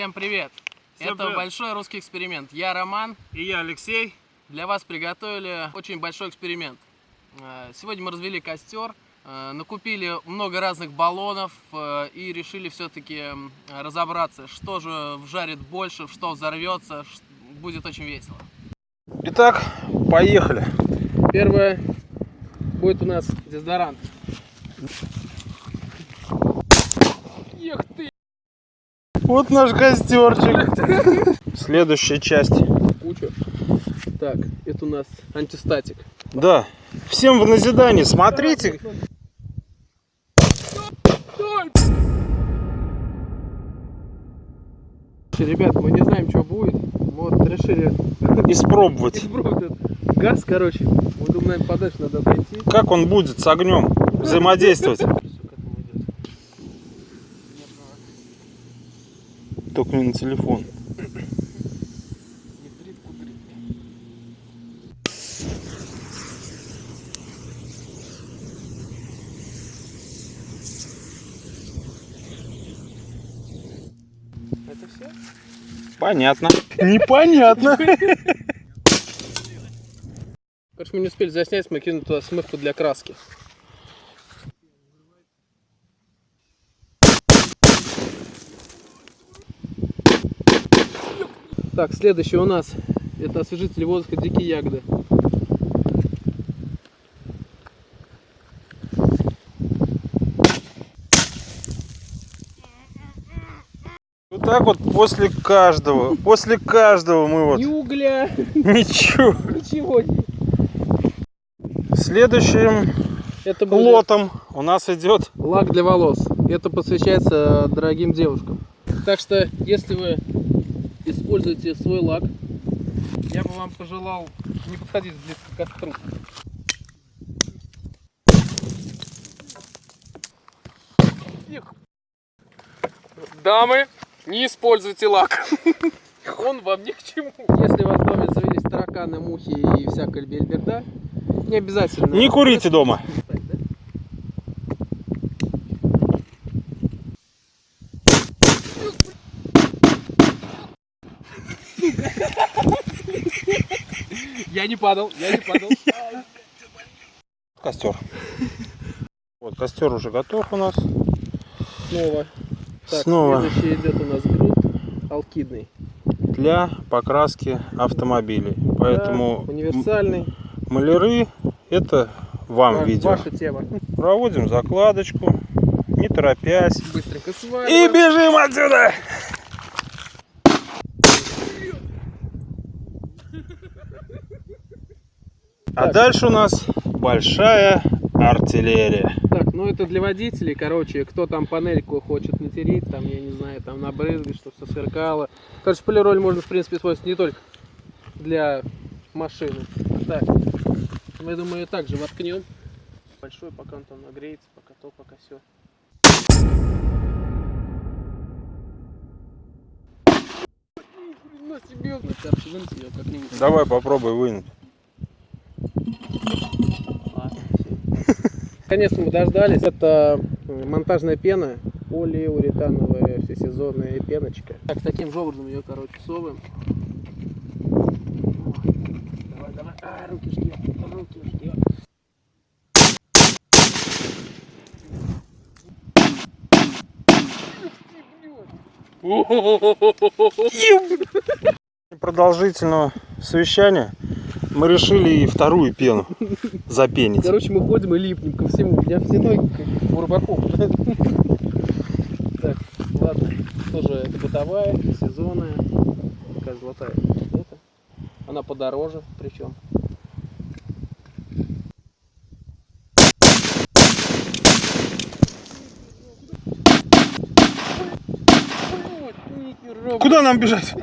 Всем привет! Всем Это привет. большой русский эксперимент. Я Роман. И я Алексей. Для вас приготовили очень большой эксперимент. Э, Сегодня мы развели костер, э, накупили много разных баллонов э, и решили все-таки разобраться, что же вжарит больше, что взорвется. Будет очень весело. Итак, поехали. Первое будет у нас дезодорант. Эх ты! Вот наш костерчик. Следующая часть. Кучу. Так, это у нас антистатик. Да. Всем в назидание. Смотрите. Ребят, мы не знаем, что будет. Вот решили Испробовать. газ, короче. Мы думаем, подальше надо отойти. Как он будет с огнем взаимодействовать. Всё к этому идет. Только не на телефон. Это все? Понятно. Непонятно. Короче, мы не успели заснять, мы кинули туда смывку для краски. Так, следующий у нас это освежитель воздуха дикие ягоды. Вот так вот после каждого. После каждого мы вот. Ни угля, Ничего. ничего. Следующим Это будет лотом у нас идет лак для волос. Это посвящается дорогим девушкам. Так что, если вы используете свой лак, я бы вам пожелал не подходить близко к костру. Дамы, не используйте лак. Он вам ни к чему. Если у вас в доме завелись тараканы, мухи и всякая бельберда, не обязательно. Не курите дома. Так, да? Я не падал, я не падал. костер. Вот костер уже готов у нас. Снова. Так, Снова. следующий идет у нас грунт алкидный. для покраски автомобилей. Поэтому Да, универсальный. маляры это вам Ва- видео. Ваша тема. Проводим закладочку, не торопясь. Быстренько И сваливаем. бежим отсюда! А Так. дальше у нас большая артиллерия. Так, ну это для водителей, короче, кто там панельку хочет натереть, там, я не знаю, там набрызгать, чтобы все сверкало. Короче, полироль можно, в принципе, использовать не только для машины. Так, мы, думаю, также воткнем. Большой, пока он там нагреется, пока то, пока все. Короче, вынуть ее как-нибудь. Давай попробуй вынуть. Наконец-то мы дождались. Это э, монтажная пена, полиуретановая всесезонная пеночка. Так, таким же образом ее, короче, совываем. Давай, давай. А, руки ждет, руки ждет. Продолжительного совещания мы решили и вторую пену запенить. Короче, мы ходим и липнем ко всему. У меня все ноги как у рыбаков. Так, ладно. Тоже это бытовая, сезонная. Такая золотая. Она подороже причем. Куда нам бежать?